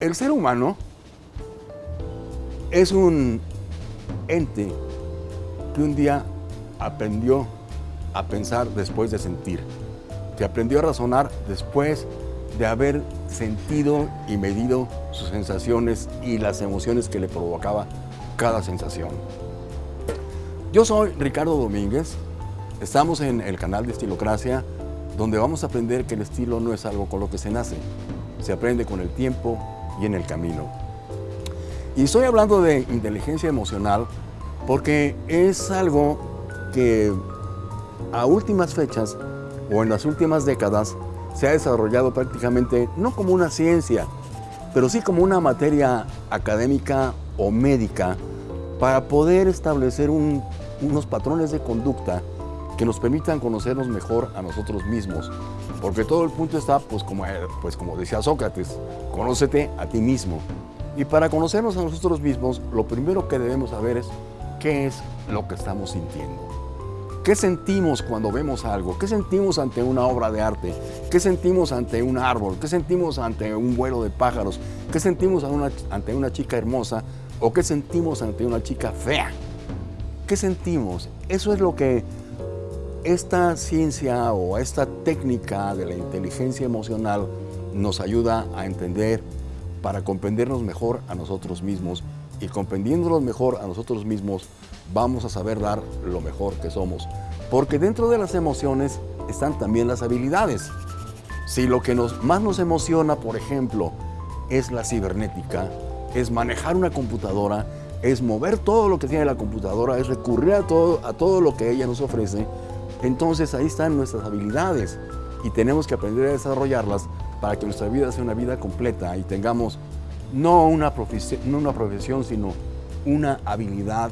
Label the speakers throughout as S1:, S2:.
S1: El ser humano es un ente que un día aprendió a pensar después de sentir, que aprendió a razonar después de haber sentido y medido sus sensaciones y las emociones que le provocaba cada sensación. Yo soy Ricardo Domínguez, estamos en el canal de Estilocracia, donde vamos a aprender que el estilo no es algo con lo que se nace, se aprende con el tiempo y en el camino. Y estoy hablando de inteligencia emocional porque es algo que a últimas fechas o en las últimas décadas se ha desarrollado prácticamente no como una ciencia, pero sí como una materia académica o médica para poder establecer unos patrones de conducta que nos permitan conocernos mejor a nosotros mismos. Porque todo el punto está, pues como, pues como decía Sócrates, conócete a ti mismo. Y para conocernos a nosotros mismos, lo primero que debemos saber es qué es lo que estamos sintiendo. ¿Qué sentimos cuando vemos algo? ¿Qué sentimos ante una obra de arte? ¿Qué sentimos ante un árbol? ¿Qué sentimos ante un vuelo de pájaros? ¿Qué sentimos ante una chica hermosa? ¿O qué sentimos ante una chica fea? ¿Qué sentimos? Eso es lo que esta ciencia o esta técnica de la inteligencia emocional nos ayuda a entender para comprendernos mejor a nosotros mismos y comprendiéndonos mejor a nosotros mismos vamos a saber dar lo mejor que somos. Porque dentro de las emociones están también las habilidades. Si lo que nos, más nos emociona, por ejemplo, es la cibernética, es manejar una computadora, es mover todo lo que tiene la computadora, es recurrir a todo, a todo lo que ella nos ofrece, entonces ahí están nuestras habilidades y tenemos que aprender a desarrollarlas para que nuestra vida sea una vida completa y tengamos no una profesión, no una profesión sino una habilidad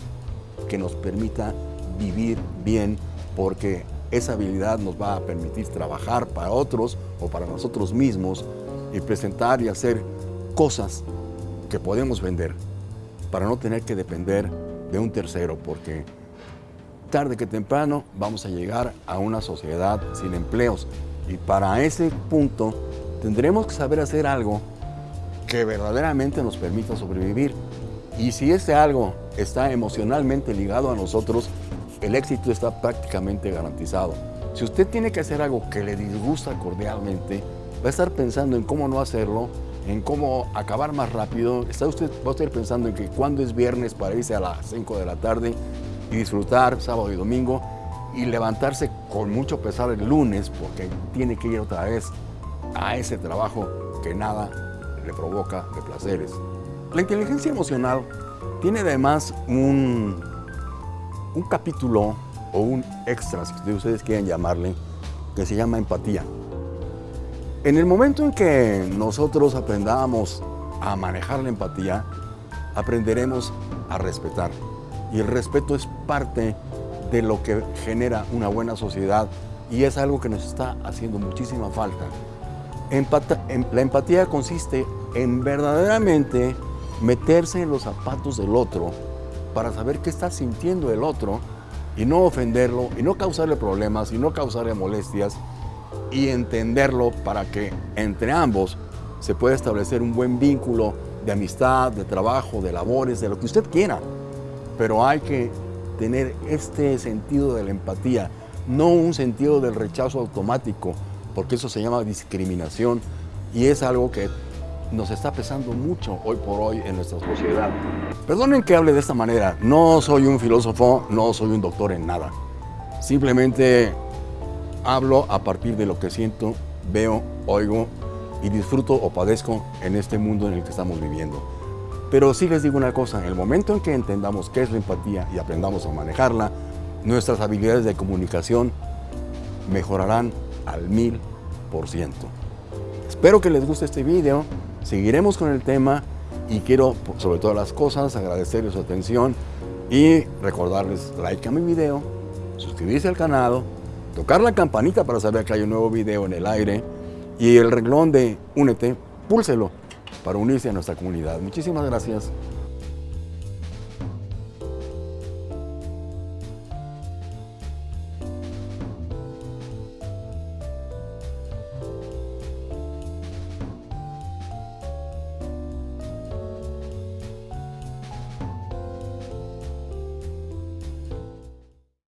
S1: que nos permita vivir bien porque esa habilidad nos va a permitir trabajar para otros o para nosotros mismos y presentar y hacer cosas que podemos vender para no tener que depender de un tercero porque tarde que temprano vamos a llegar a una sociedad sin empleos y para ese punto tendremos que saber hacer algo que verdaderamente nos permita sobrevivir. Y si ese algo está emocionalmente ligado a nosotros, el éxito está prácticamente garantizado. Si usted tiene que hacer algo que le disgusta cordialmente, va a estar pensando en cómo no hacerlo, en cómo acabar más rápido. Está usted, va a estar pensando en que cuando es viernes para irse a las 5 de la tarde y disfrutar sábado y domingo y levantarse con mucho pesar el lunes porque tiene que ir otra vez a ese trabajo que nada le provoca de placeres. La inteligencia emocional tiene además un, un capítulo o un extra, si ustedes quieren llamarle, que se llama empatía. En el momento en que nosotros aprendamos a manejar la empatía, aprenderemos a respetar. Y el respeto es parte de lo que genera una buena sociedad y es algo que nos está haciendo muchísima falta. la empatía consiste en verdaderamente meterse en los zapatos del otro para saber qué está sintiendo el otro y no ofenderlo y no causarle problemas y no causarle molestias y entenderlo para que entre ambos se pueda establecer un buen vínculo de amistad, de trabajo, de labores, de lo que usted quiera pero hay que tener este sentido de la empatía, no un sentido del rechazo automático, porque eso se llama discriminación y es algo que nos está pesando mucho hoy por hoy en nuestra sociedad. Perdonen que hable de esta manera, no soy un filósofo, no soy un doctor en nada. Simplemente hablo a partir de lo que siento, veo, oigo y disfruto o padezco en este mundo en el que estamos viviendo. Pero sí les digo una cosa, en el momento en que entendamos qué es la empatía y aprendamos a manejarla, nuestras habilidades de comunicación mejorarán al mil por ciento. Espero que les guste este video, seguiremos con el tema y quiero, sobre todas las cosas, agradecerles su atención y recordarles like a mi video, suscribirse al canal, tocar la campanita para saber que hay un nuevo video en el aire y el renglón de Únete, púlselo para unirse a nuestra comunidad. Muchísimas gracias.